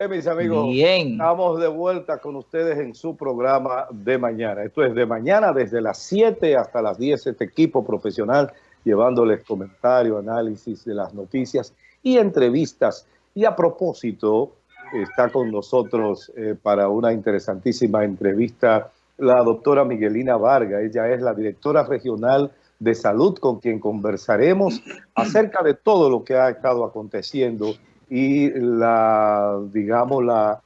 Eh, mis amigos, Bien. estamos de vuelta con ustedes en su programa de mañana. Esto es de mañana desde las 7 hasta las 10, este equipo profesional llevándoles comentario, análisis de las noticias y entrevistas. Y a propósito, está con nosotros eh, para una interesantísima entrevista la doctora Miguelina Vargas. Ella es la directora regional de salud con quien conversaremos acerca de todo lo que ha estado aconteciendo y la, digamos, la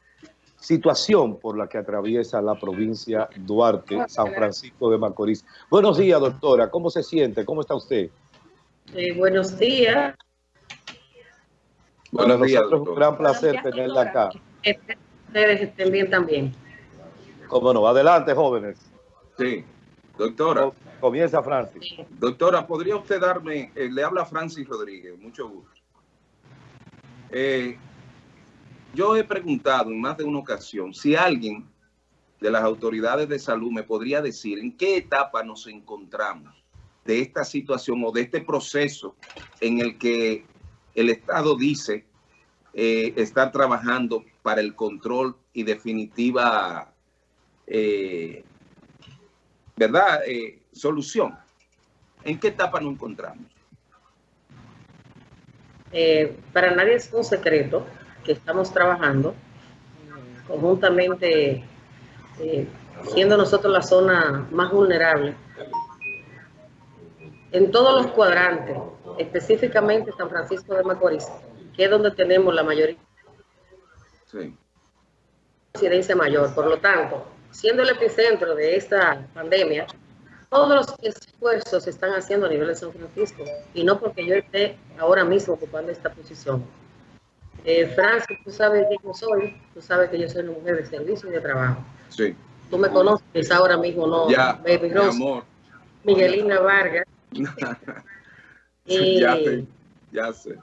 situación por la que atraviesa la provincia Duarte, San Francisco de Macorís. Buenos días, doctora. ¿Cómo se siente? ¿Cómo está usted? Eh, buenos días. Bueno, nosotros un gran placer tenerla acá. Ustedes estén bien también. Cómo no. Adelante, jóvenes. Sí. Doctora. Comienza Francis. Doctora, ¿podría usted darme, eh, le habla Francis Rodríguez, mucho gusto. Eh, yo he preguntado en más de una ocasión si alguien de las autoridades de salud me podría decir en qué etapa nos encontramos de esta situación o de este proceso en el que el Estado dice eh, estar trabajando para el control y definitiva, eh, ¿verdad?, solución. ¿En qué etapa nos encontramos? Eh, para nadie es un secreto que estamos trabajando conjuntamente, eh, siendo nosotros la zona más vulnerable, en todos los cuadrantes, específicamente San Francisco de Macorís, que es donde tenemos la mayoría sí. incidencia mayor. Por lo tanto, siendo el epicentro de esta pandemia, todos los esfuerzos se están haciendo a nivel de San Francisco y no porque yo esté ahora mismo ocupando esta posición. Eh, Francis, tú sabes quién yo soy, tú sabes que yo soy una mujer de servicio y de trabajo. Sí. Tú me conoces ahora mismo, ¿no? Ya, Baby Rose, amor. Miguelina Vargas. y, ya sé, ya sé.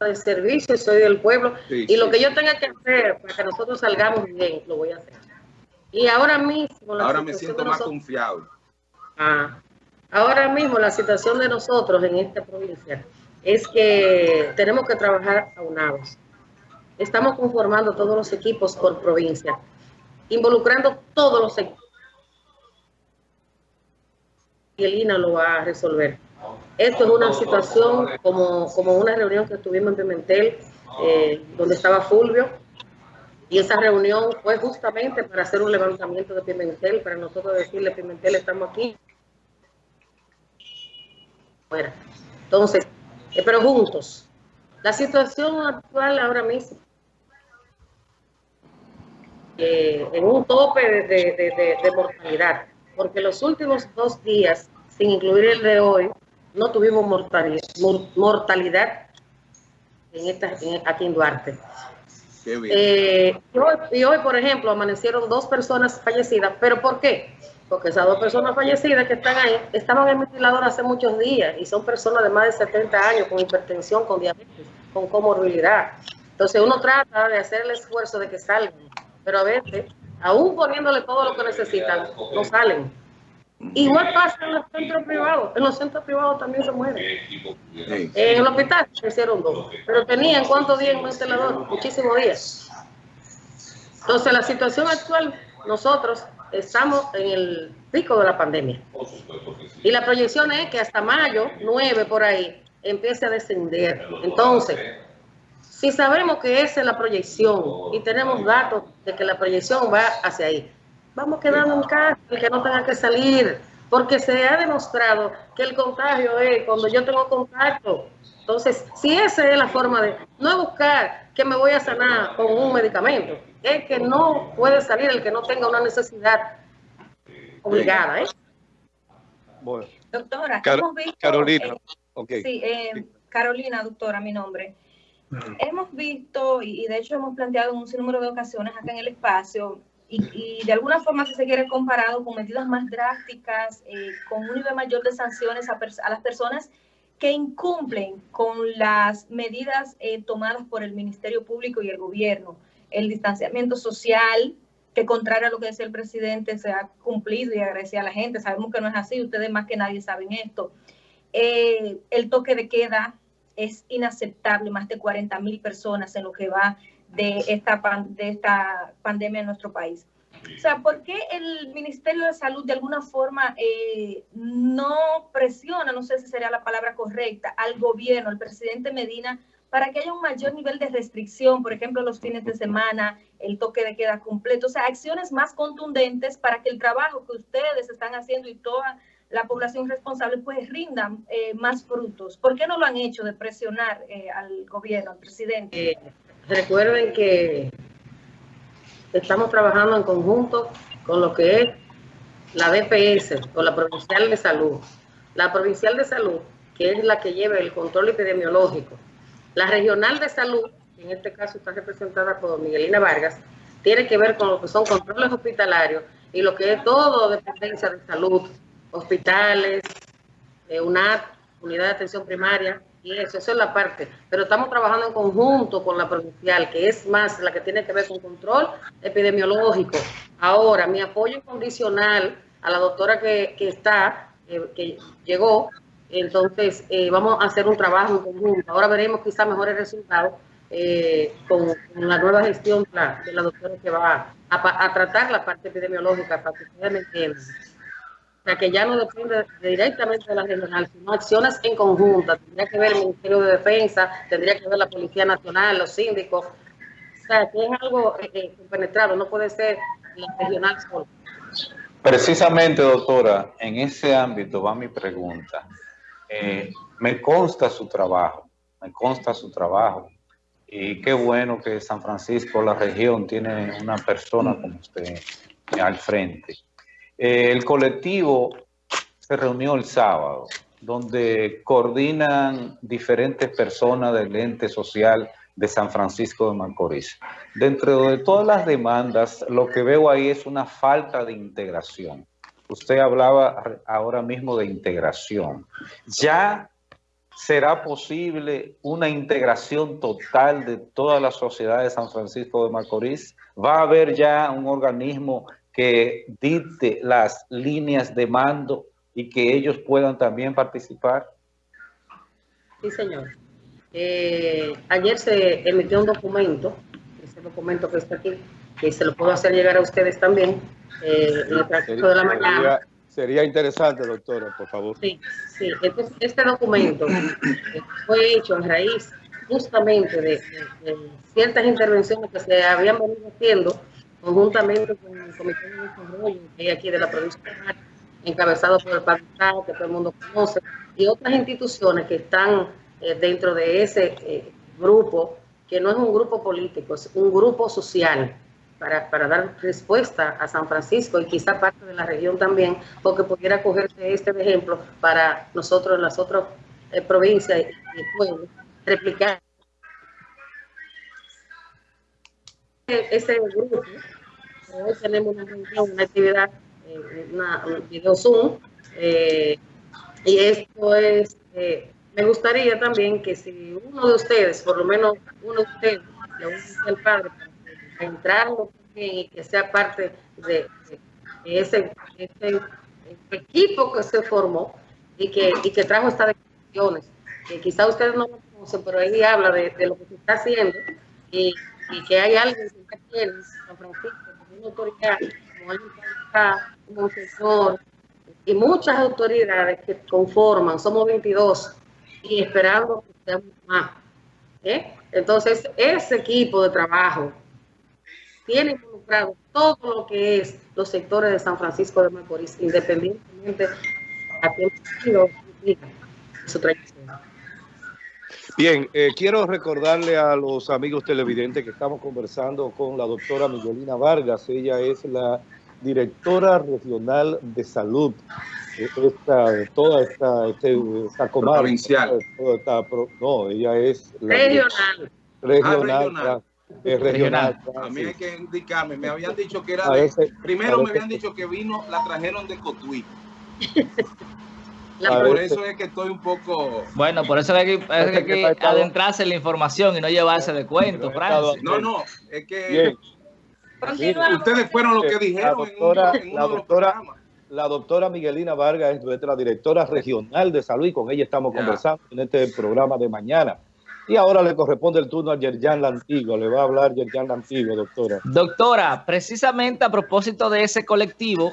de servicio, soy del pueblo y lo que yo tenga que hacer para que nosotros salgamos bien, lo voy a hacer. Y ahora mismo... ahora me siento más confiado. Ah, ahora mismo la situación de nosotros en esta provincia es que tenemos que trabajar aunados. Estamos conformando todos los equipos por provincia, involucrando todos los equipos. Y Elina lo va a resolver. Esto es una situación como, como una reunión que tuvimos en Pimentel, eh, donde estaba Fulvio, y esa reunión fue justamente para hacer un levantamiento de Pimentel, para nosotros decirle, Pimentel, estamos aquí. Entonces, eh, pero juntos. La situación actual ahora mismo, eh, en un tope de, mortalidad, porque los últimos dos días, sin incluir el de hoy, no tuvimos mortalidad, mortalidad en esta, aquí en Duarte. Eh, y, hoy, por ejemplo, amanecieron dos personas fallecidas. ¿Pero por qué? Porque esas dos personas fallecidas que están ahí estaban en ventilador hace muchos días y son personas de más de 70 años con hipertensión, con diabetes, con comorbilidad. Entonces uno trata de hacer el esfuerzo de que salgan, pero a veces, aún poniéndole todo lo que necesitan, no salen. Igual pasa en los centros privados. En los centros privados también se mueren. En el hospital se hicieron dos. Pero tenían cuántos días en ventilador? Muchísimos días. Entonces, la situación actual, nosotros estamos en el pico de la pandemia. Y la proyección es que hasta mayo 9 por ahí empiece a descender. Entonces, si sabemos que esa es la proyección y tenemos datos de que la proyección va hacia ahí, vamos quedando en casa y que no tengan que salir, porque se ha demostrado que el contagio es cuando yo tengo contacto. Entonces, si esa es la forma de no buscar que me voy a sanar con un medicamento, es que no puede salir el que no tenga una necesidad obligada. ¿eh? Doctora, hemos visto, Carolina. Eh, sí, eh, Carolina, doctora, mi nombre. Hemos visto, y de hecho hemos planteado en un sinnúmero de ocasiones acá en el espacio, y, de alguna forma se quiere comparado con medidas más drásticas, eh, con un nivel mayor de sanciones a, las personas que incumplen con las medidas eh, tomadas por el Ministerio Público y el gobierno. El distanciamiento social, que contrario a lo que decía el presidente, se ha cumplido y agradecía a la gente. Sabemos que no es así, ustedes más que nadie saben esto. Eh, el toque de queda, es inaceptable, más de 40 mil personas en lo que va de esta, de esta pandemia en nuestro país. O sea, ¿por qué el Ministerio de Salud de alguna forma eh, no presiona, no sé si sería la palabra correcta, al gobierno, al presidente Medina, para que haya un mayor nivel de restricción, por ejemplo, los fines de semana, el toque de queda completo, o sea, acciones más contundentes para que el trabajo que ustedes están haciendo y toda la población responsable pues rindan eh, más frutos. ¿Por qué no lo han hecho de presionar eh, al gobierno, al presidente? Recuerden que estamos trabajando en conjunto con lo que es la DPS o la Provincial de Salud. La Provincial de Salud, que es la que lleva el control epidemiológico. La Regional de Salud, en este caso está representada por Miguelina Vargas, tiene que ver con lo que son controles hospitalarios y lo que es todo dependencia de salud, hospitales, eh, UNAT, unidad de atención primaria, y eso, eso es la parte. Pero estamos trabajando en conjunto con la provincial, que es más la que tiene que ver con control epidemiológico. Ahora, mi apoyo incondicional a la doctora que, que está, eh, que llegó, entonces eh, vamos a hacer un trabajo en conjunto. Ahora veremos quizás mejores resultados eh, con, la nueva gestión de la doctora que va a, a, tratar la parte epidemiológica, para que ustedes me entiendan. O sea, que ya no depende directamente de la regional, sino acciones en conjunta. Tendría que ver el Ministerio de Defensa, tendría que ver la Policía Nacional, los síndicos. O sea, que es algo eh, eh penetrado, no puede ser la regional solo. Precisamente, doctora, en ese ámbito va mi pregunta. Eh, me consta su trabajo, me consta su trabajo. Y qué bueno que San Francisco, la región, tiene una persona como usted al frente. Eh, el colectivo se reunió el sábado, donde coordinan diferentes personas del ente social de San Francisco de Macorís. Dentro de todas las demandas, lo que veo ahí es una falta de integración. Usted hablaba ahora mismo de integración. ¿Ya será posible una integración total de toda la sociedad de San Francisco de Macorís? ¿Va a haber ya un organismo que dicte las líneas de mando y que ellos puedan también participar? Sí, señor. Eh, ayer se emitió un documento, ese documento que está aquí, que se lo puedo hacer llegar a ustedes también, eh, en el transcurso de la mañana. Sería, interesante, doctora, por favor. Sí, sí. Entonces, este documento fue hecho en raíz justamente de, de ciertas intervenciones que se habían venido haciendo conjuntamente con el Comité de Desarrollo que aquí de la provincia de encabezado por el Padre que todo el mundo conoce, y otras instituciones que están eh, dentro de ese eh, grupo, que no es un grupo político, es un grupo social, para, para, dar respuesta a San Francisco y quizá parte de la región también, porque pudiera cogerse este ejemplo para nosotros en las otras eh, provincias y pueblos, replicar ese grupo, hoy tenemos una reunión, una actividad, eh, una, un video Zoom, eh, y esto es, eh, me gustaría también que si uno de ustedes, por lo menos uno de ustedes, le el padre, para entrar también y que sea parte de, ese, ese, equipo que se formó y que, y que trajo estas decisiones, que quizá ustedes no lo conocen, pero ahí habla de, de lo que se está haciendo y y que hay alguien que tiene San Francisco, como una autoridad, como alguien como un señor, y muchas autoridades que conforman, somos 22, y esperando que seamos más. ¿eh? Entonces, ese equipo de trabajo tiene involucrado todo lo que es los sectores de San Francisco de Macorís, independientemente a quién su trayectoria. Bien, eh, quiero recordarle a los amigos televidentes que estamos conversando con la doctora Miguelina Vargas. Ella es la directora regional de salud esta, toda esta, este, esta comarca. Provincial. no, ella es... regional. Regional. Ah, Es regional. A mí hay que indicarme, me habían dicho que era de, primero me habían dicho que vino, la trajeron de Cotuí. por eso es que estoy un poco... Bueno, por eso hay que, adentrarse en la información y no llevarse de cuentos, Francis. No, no, es que ustedes fueron los que dijeron la doctora, en, uno, la doctora, la doctora Miguelina Vargas es nuestra directora regional de salud y con ella estamos conversando en este programa de mañana. Y ahora le corresponde el turno a Yerjan Lantigo. Le va a hablar Yerjan Lantigo, doctora. Doctora, precisamente a propósito de ese colectivo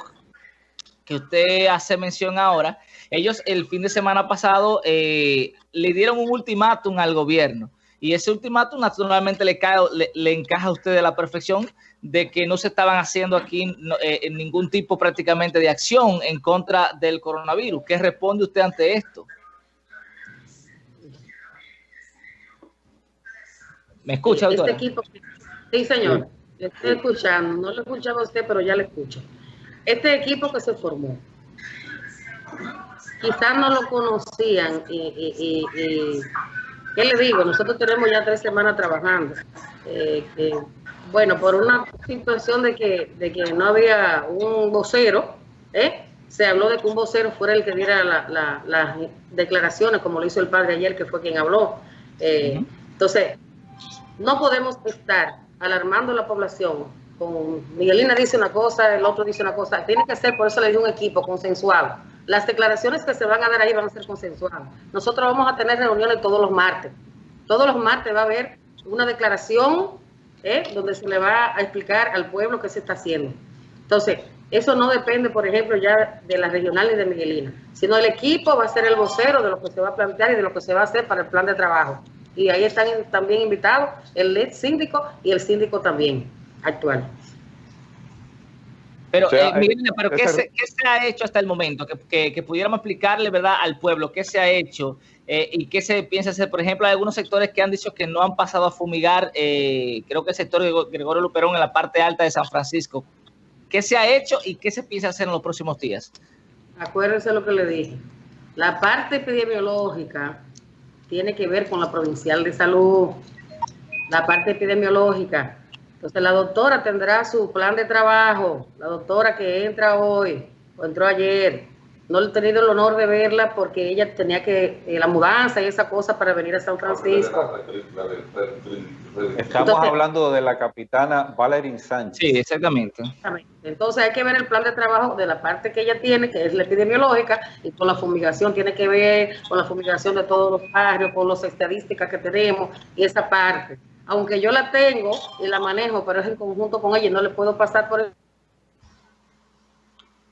que usted hace mención ahora, ellos el fin de semana pasado eh, le dieron un ultimátum al gobierno y ese ultimátum naturalmente le, cae, le, encaja a usted de la perfección de que no se estaban haciendo aquí eh, ningún tipo prácticamente de acción en contra del coronavirus. ¿Qué responde usted ante esto? ¿Me escucha, Este equipo, sí, señor. Le estoy escuchando. No lo escuchaba usted, pero ya le escucho. Este equipo que se formó, quizás no lo conocían y ¿Qué le digo? Nosotros tenemos ya tres semanas trabajando. Eh, bueno, por una situación de que, de que no había un vocero, ¿eh? se habló de que un vocero fuera el que diera las declaraciones, como lo hizo el padre ayer, que fue quien habló. Eh, entonces, no podemos estar alarmando a la población. Con Miguelina dice una cosa, el otro dice una cosa. Tiene que ser, por eso le di un equipo consensuado las declaraciones que se van a dar ahí van a ser consensuadas. Nosotros vamos a tener reuniones todos los martes. Todos los martes va a haber una declaración ¿eh? donde se le va a explicar al pueblo qué se está haciendo. Entonces, eso no depende, por ejemplo, ya de la regional ni de Miguelina, sino el equipo va a ser el vocero de lo que se va a plantear y de lo que se va a hacer para el plan de trabajo. Y ahí están también invitados el lead síndico y el síndico también actual. Pero, eh, pero ¿qué se, ha hecho hasta el momento? Que, pudiéramos explicarle, ¿verdad?, al pueblo qué se ha hecho eh, y qué se piensa hacer. Por ejemplo, hay algunos sectores que han dicho que no han pasado a fumigar, eh, creo que el sector de Gregorio Luperón en la parte alta de San Francisco. ¿Qué se ha hecho y qué se piensa hacer en los próximos días? Acuérdense lo que le dije. La parte epidemiológica tiene que ver con la provincial de salud. La parte epidemiológica entonces la doctora tendrá su plan de trabajo, la doctora que entra hoy o entró ayer. No he tenido el honor de verla porque ella tenía que, eh, la mudanza y esa cosa para venir a San Francisco. Estamos hablando de la capitana Valerín Sánchez. Sí, exactamente. Entonces hay que ver el plan de trabajo de la parte que ella tiene, que es la epidemiológica, y con la fumigación tiene que ver con la fumigación de todos los barrios, con las estadísticas que tenemos y esa parte aunque yo la tengo y la manejo, pero es en conjunto con ella y no le puedo pasar por el...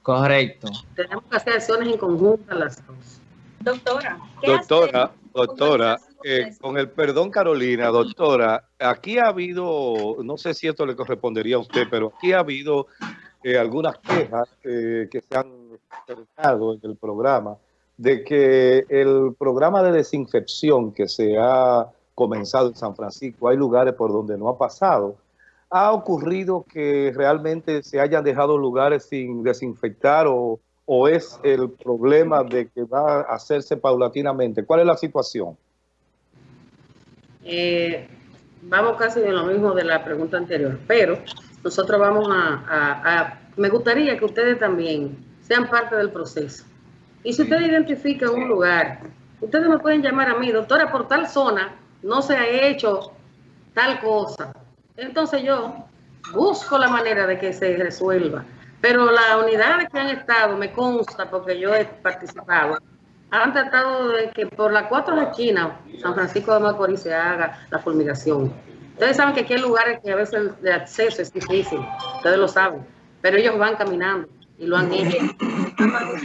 Correcto. Tenemos que hacer acciones en conjunto las dos. Doctora. doctora, doctora, eh, con el perdón Carolina, doctora, aquí ha habido, no sé si esto le correspondería a usted, pero aquí ha habido eh, algunas quejas eh, que se han expresado en el programa de que el programa de desinfección que se ha comenzado en San Francisco, hay lugares por donde no ha pasado. ¿Ha ocurrido que realmente se hayan dejado lugares sin desinfectar o, es el problema de que va a hacerse paulatinamente? ¿Cuál es la situación? Eh, vamos casi de lo mismo de la pregunta anterior, pero nosotros vamos a, Me gustaría que ustedes también sean parte del proceso. Y si ustedes identifican un lugar, ustedes me pueden llamar a mí, doctora, por tal zona, no se ha hecho tal cosa. Entonces yo busco la manera de que se resuelva. Pero las unidades que han estado, me consta, porque yo he participado, han tratado de que por las cuatro esquinas, San Francisco de Macorís, se haga la fulminación. Ustedes saben que aquí hay lugares que a veces de acceso es difícil, ustedes lo saben, pero ellos van caminando y lo han hecho.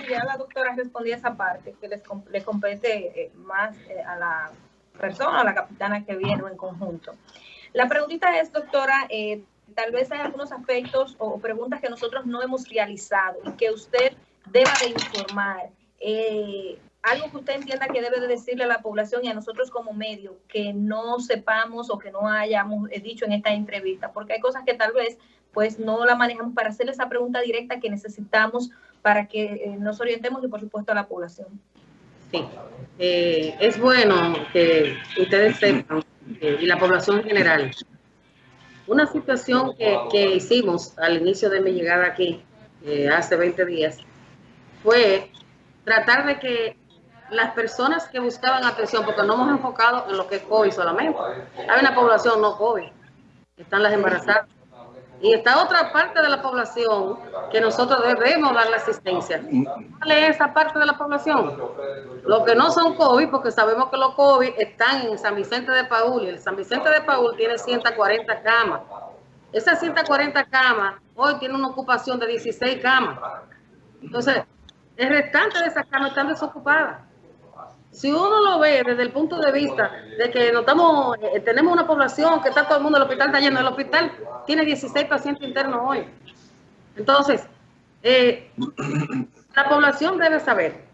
Ya la doctora respondía esa parte, que les, compete eh, más eh, a la persona, la capitana que viene en conjunto. La preguntita es, doctora, eh, tal vez hay algunos aspectos o preguntas que nosotros no hemos realizado y que usted deba de informar. Eh, algo que usted entienda que debe de decirle a la población y a nosotros como medio que no sepamos o que no hayamos eh, dicho en esta entrevista, porque hay cosas que tal vez pues no la manejamos para hacerle esa pregunta directa que necesitamos para que nos orientemos y por supuesto a la población. Sí, eh, es bueno que ustedes sepan, eh, y la población en general, una situación que, hicimos al inicio de mi llegada aquí, eh, hace 20 días, fue tratar de que las personas que buscaban atención, porque no hemos enfocado en lo que es COVID solamente, hay una población no COVID, están las embarazadas, Y está otra parte de la población que nosotros debemos darle asistencia. ¿Cuál es esa parte de la población? Los que no son COVID, porque sabemos que los COVID están en San Vicente de Paul, y el San Vicente de Paul tiene 140 camas. Esas 140 camas hoy tienen una ocupación de 16 camas. Entonces, el restante de esas camas están desocupadas. Si uno lo ve desde el punto de vista de que notamos, eh, tenemos una población que está todo el mundo, el hospital está lleno, el hospital tiene 16 pacientes internos hoy. Entonces, eh, la población debe saber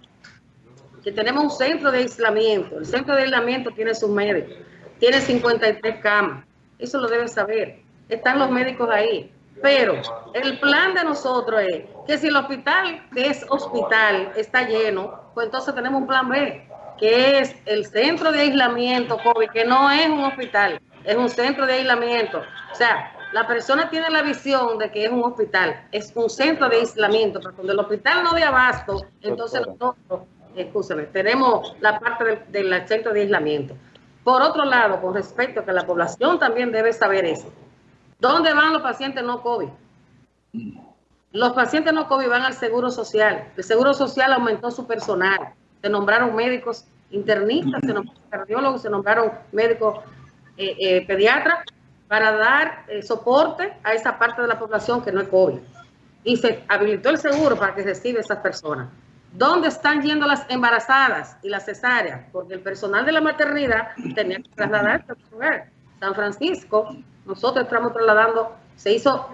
que tenemos un centro de aislamiento. El centro de aislamiento tiene sus médicos, tiene 53 camas. Eso lo debe saber. Están los médicos ahí. Pero el plan de nosotros es que si el hospital, que es hospital, está lleno, pues entonces tenemos un plan B que es el centro de aislamiento COVID, que no es un hospital, es un centro de aislamiento. O sea, la persona tiene la visión de que es un hospital, es un centro de aislamiento, pero cuando el hospital no de abasto, entonces nosotros, escúchame, tenemos la parte del, centro de aislamiento. Por otro lado, con respecto a que la población también debe saber eso, ¿dónde van los pacientes no COVID? Los pacientes no COVID van al Seguro Social. El Seguro Social aumentó su personal se nombraron médicos internistas, se nombraron cardiólogos, se nombraron médicos eh, eh, pediatras para dar eh, soporte a esa parte de la población que no es COVID. Y se habilitó el seguro para que reciba a esas personas. ¿Dónde están yendo las embarazadas y las cesáreas? Porque el personal de la maternidad tenía que trasladarse a. San Francisco, nosotros estamos trasladando, se hizo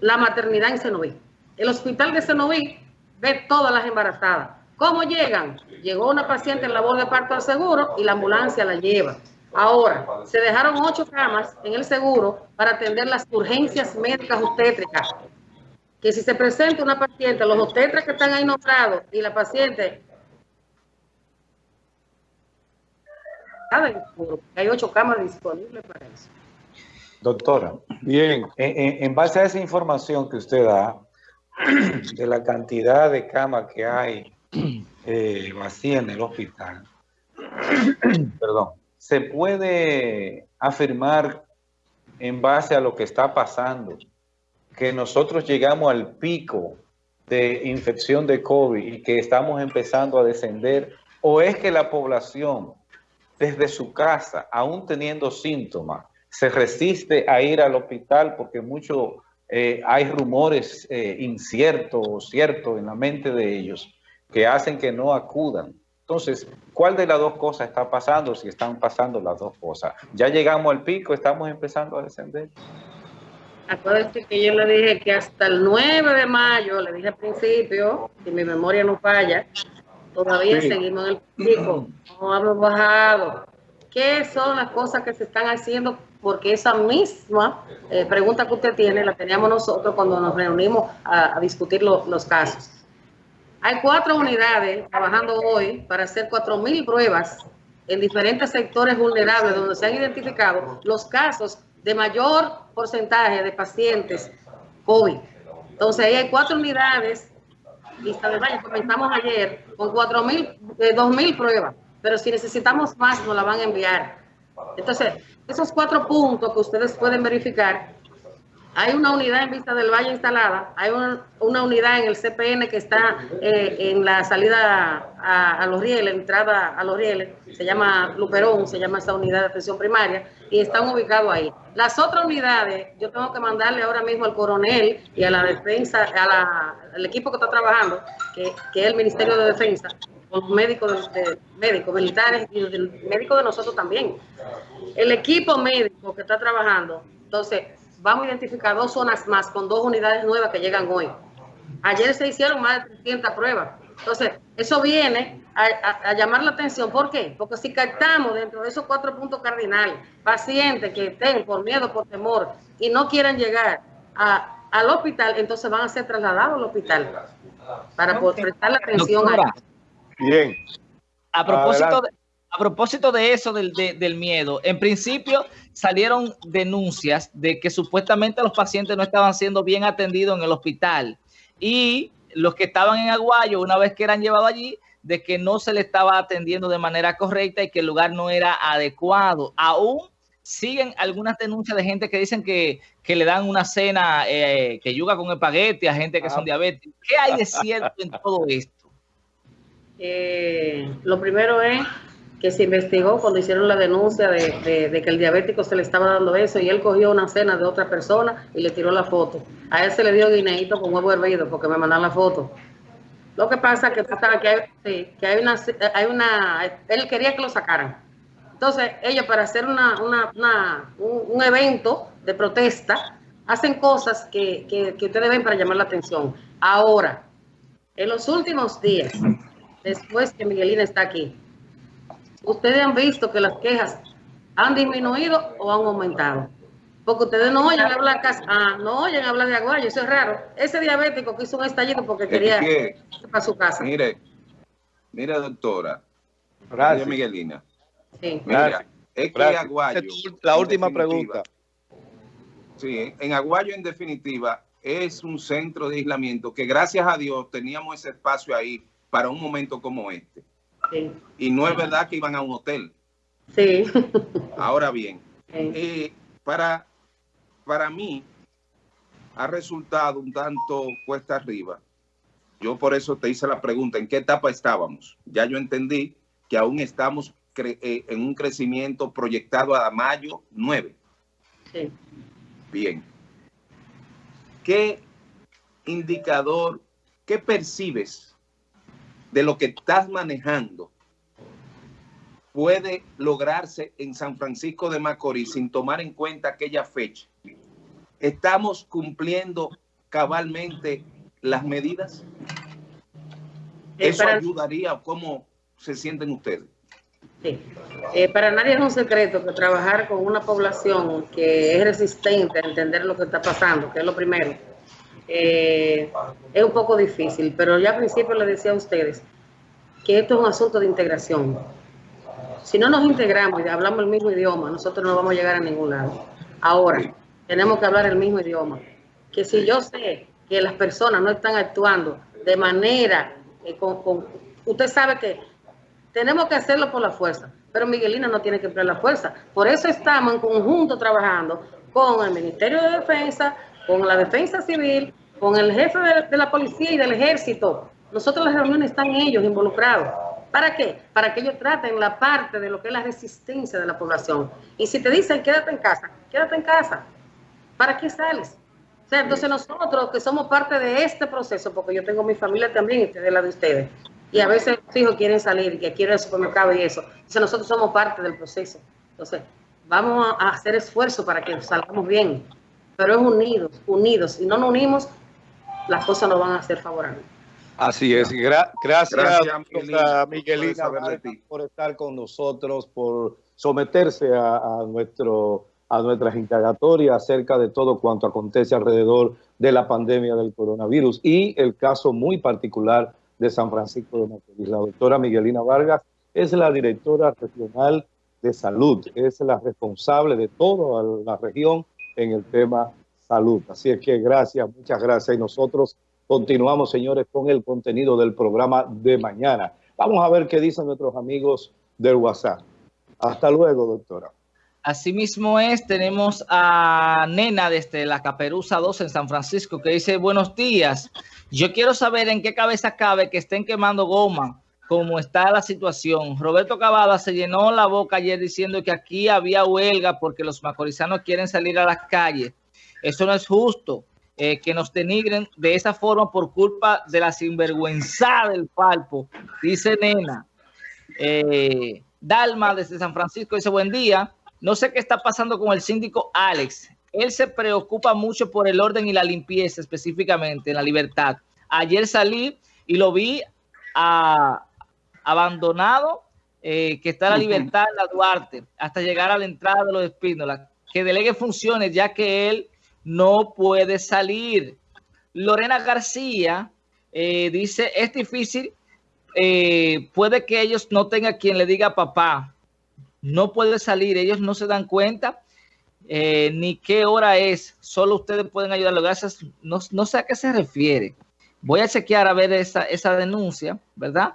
la maternidad en Senoví. El hospital de Senoví ve todas las embarazadas ¿Cómo llegan? Llegó una paciente en labor de parto al seguro y la ambulancia la lleva. Ahora, se dejaron ocho camas en el seguro para atender las urgencias médicas obstétricas. Que si se presenta una paciente, los obstetras que están ahí nombrados y la paciente hay ocho camas disponibles para eso. Doctora, bien, en, base a esa información que usted da, de la cantidad de camas que hay eh, vacía en el hospital, perdón, se puede afirmar en base a lo que está pasando que nosotros llegamos al pico de infección de COVID y que estamos empezando a descender, o es que la población desde su casa, aún teniendo síntomas, se resiste a ir al hospital porque mucho, eh, hay rumores eh, inciertos o ciertos en la mente de ellos que hacen que no acudan. Entonces, ¿cuál de las dos cosas está pasando si están pasando las dos cosas? Ya llegamos al pico, estamos empezando a descender. Acuérdense que yo le dije que hasta el 9 de mayo, le dije al principio, si mi memoria no falla, todavía seguimos en el pico, no hemos bajado. ¿Qué son las cosas que se están haciendo? Porque esa misma eh, pregunta que usted tiene la teníamos nosotros cuando nos reunimos a, discutir los casos. Hay cuatro unidades trabajando hoy para hacer 4.000 pruebas en diferentes sectores vulnerables donde se han identificado los casos de mayor porcentaje de pacientes COVID. Entonces ahí hay cuatro unidades y comenzamos ayer con 4.000, eh, 2.000 pruebas, pero si necesitamos más nos la van a enviar. Entonces, esos cuatro puntos que ustedes pueden verificar hay una unidad en Vista del Valle instalada, hay una, unidad en el CPN que está eh, en la salida a, los rieles, entrada a los rieles, se llama Luperón, se llama esa unidad de atención primaria, y están ubicados ahí. Las otras unidades, yo tengo que mandarle ahora mismo al coronel y a la defensa, al equipo que está trabajando, que, es el Ministerio de Defensa, con médicos, de, médicos militares y médicos de nosotros también. El equipo médico que está trabajando, entonces, vamos a identificar dos zonas más con dos unidades nuevas que llegan hoy. Ayer se hicieron más de 300 pruebas. Entonces, eso viene a, llamar la atención. ¿Por qué? Porque si captamos dentro de esos cuatro puntos cardinales pacientes que estén por miedo, por temor y no quieran llegar al hospital, entonces van a ser trasladados al hospital para poder prestar la atención a Bien. A propósito de, a propósito de eso, del, del, miedo, en principio salieron denuncias de que supuestamente los pacientes no estaban siendo bien atendidos en el hospital y los que estaban en Aguayo, una vez que eran llevados allí, de que no se le estaba atendiendo de manera correcta y que el lugar no era adecuado, aún siguen algunas denuncias de gente que dicen que, le dan una cena eh, que yuga con espagueti a gente que son ah. diabéticos. ¿Qué hay de cierto en todo esto? Eh, lo primero es que se investigó cuando hicieron la denuncia de, que el diabético se le estaba dando eso y él cogió una cena de otra persona y le tiró la foto. A él se le dio guineito con huevo hervido porque me mandan la foto. Lo que pasa es que, que, hay, que hay, una, hay una... Él quería que lo sacaran. Entonces, ellos para hacer una, un, evento de protesta, hacen cosas que, que ustedes ven para llamar la atención. Ahora, en los últimos días, después que Miguelina está aquí, ustedes han visto que las quejas han disminuido o han aumentado. Porque ustedes no oyen hablar ah, no oyen hablar de Aguayo, eso es raro. Ese diabético que hizo un estallido porque quería ir para su casa. Mire, mire doctora, Gracias. Miguelina. Sí. Mira, es que Aguayo. La última pregunta. Sí, en Aguayo en definitiva es un centro de aislamiento que gracias a Dios teníamos ese espacio ahí para un momento como este. Y no es verdad que iban a un hotel. Sí. Ahora bien, eh, para, para mí ha resultado un tanto cuesta arriba. Yo por eso te hice la pregunta, ¿en qué etapa estábamos? Ya yo entendí que aún estamos eh, en un crecimiento proyectado a mayo 9. Sí. Bien. ¿Qué indicador, qué percibes de lo que estás manejando puede lograrse en San Francisco de Macorís sin tomar en cuenta aquella fecha? ¿Estamos cumpliendo cabalmente las medidas? Eh, ¿Eso ayudaría? ¿Cómo se sienten ustedes? Sí. Eh, para nadie es un secreto que trabajar con una población que es resistente a entender lo que está pasando, que es lo primero, eh, es un poco difícil, pero ya al principio les decía a ustedes que esto es un asunto de integración. Si no nos integramos y hablamos el mismo idioma, nosotros no vamos a llegar a ningún lado. Ahora, tenemos que hablar el mismo idioma. Que si yo sé que las personas no están actuando de manera, eh, con, usted sabe que tenemos que hacerlo por la fuerza, pero Miguelina no tiene que emplear la fuerza. Por eso estamos en conjunto trabajando con el Ministerio de Defensa, con la Defensa Civil, con el jefe de, la policía y del ejército. Nosotros las reuniones están ellos involucrados. ¿Para qué? Para que ellos traten la parte de lo que es la resistencia de la población. Y si te dicen quédate en casa, quédate en casa. ¿Para qué sales? O sea, entonces nosotros que somos parte de este proceso, porque yo tengo mi familia también y de la de ustedes, y a veces los hijos quieren salir, que quieren el supermercado y eso. Entonces nosotros somos parte del proceso. Entonces, vamos a hacer esfuerzo para que salgamos bien, pero es unidos, unidos. Si no nos unimos, las cosas no van a ser favorables. Así es. gracias, a Miguelina, por estar con nosotros, por someterse a, nuestro, a nuestras indagatorias acerca de todo cuanto acontece alrededor de la pandemia del coronavirus y el caso muy particular de San Francisco de Macorís. La doctora Miguelina Vargas es la directora regional de salud, es la responsable de toda la región en el tema salud. Así es que gracias, muchas gracias. Y nosotros continuamos, señores, con el contenido del programa de mañana. Vamos a ver qué dicen nuestros amigos del WhatsApp. Hasta luego, doctora. Asimismo es, tenemos a Nena desde la Caperuza 2 en San Francisco que dice, buenos días, yo quiero saber en qué cabeza cabe que estén quemando goma, como está la situación. Roberto Cavada se llenó la boca ayer diciendo que aquí había huelga porque los macorizanos quieren salir a las calles. Eso no es justo, eh, que nos denigren de esa forma por culpa de la sinvergüenza del palpo, dice Nena. Eh, Dalma desde San Francisco dice, buen día, no sé qué está pasando con el síndico Alex. Él se preocupa mucho por el orden y la limpieza, específicamente en la libertad. Ayer salí y lo vi abandonado, eh, que está la libertad en la Duarte, hasta llegar a la entrada de los Espínolas. Que delegue funciones, ya que él no puede salir. Lorena García eh, dice, es difícil, eh, puede que ellos no tengan quien le diga papá, no puede salir, ellos no se dan cuenta eh, ni qué hora es, solo ustedes pueden ayudarlo, gracias, no, sé a qué se refiere. Voy a chequear a ver esa, esa denuncia, ¿verdad?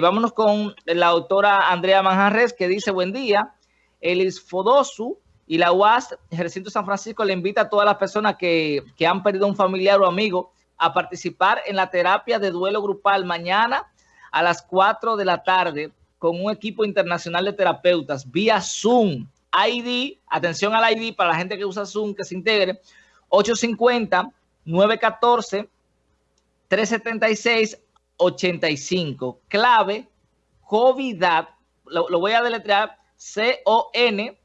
vámonos con la autora Andrea Manjarres que dice, buen día, el Fodosu Y la UAS, el recinto San Francisco, le invita a todas las personas que, que han perdido un familiar o amigo a participar en la terapia de duelo grupal mañana a las 4 de la tarde con un equipo internacional de terapeutas vía Zoom. ID, atención al ID para la gente que usa Zoom, que se integre, 850-914-376-85. Clave, COVID, lo, lo voy a deletrear, C-O-N,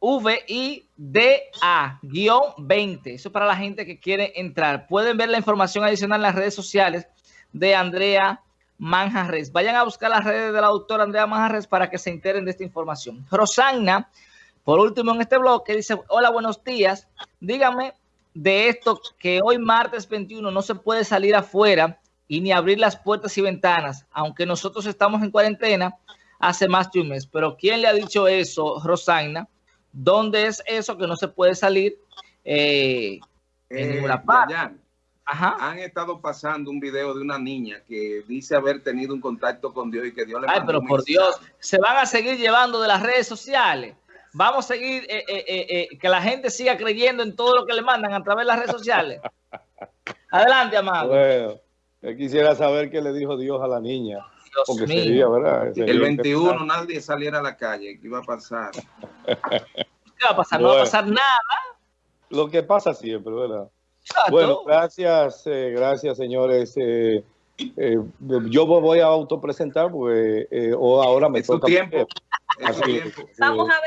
VIDA-20. Eso es para la gente que quiere entrar. Pueden ver la información adicional en las redes sociales de Andrea Manjarres. Vayan a buscar las redes de la doctora Andrea Manjarres para que se enteren de esta información. Rosanna, por último en este bloque, dice, hola, buenos días. Dígame de esto que hoy martes 21 no se puede salir afuera y ni abrir las puertas y ventanas, aunque nosotros estamos en cuarentena hace más de un mes. Pero ¿quién le ha dicho eso, Rosanna? ¿Dónde es eso que no se puede salir eh, en eh, ninguna parte? Han estado pasando un video de una niña que dice haber tenido un contacto con Dios y que Dios le Ay, pero por Dios, se van a seguir llevando de las redes sociales. Vamos a seguir, eh, que la gente siga creyendo en todo lo que le mandan a través de las redes sociales. Adelante, amado. Bueno, yo quisiera saber qué le dijo Dios a la niña. Porque sería, ¿verdad? el 21 nadie saliera a la calle. ¿Qué iba a pasar? ¿Qué va a pasar? No va a pasar nada. Lo que pasa siempre, ¿verdad? Bueno, gracias, eh, gracias, señores. Eh, eh, yo voy a autopresentar porque o ahora me toca. tiempo. Vamos a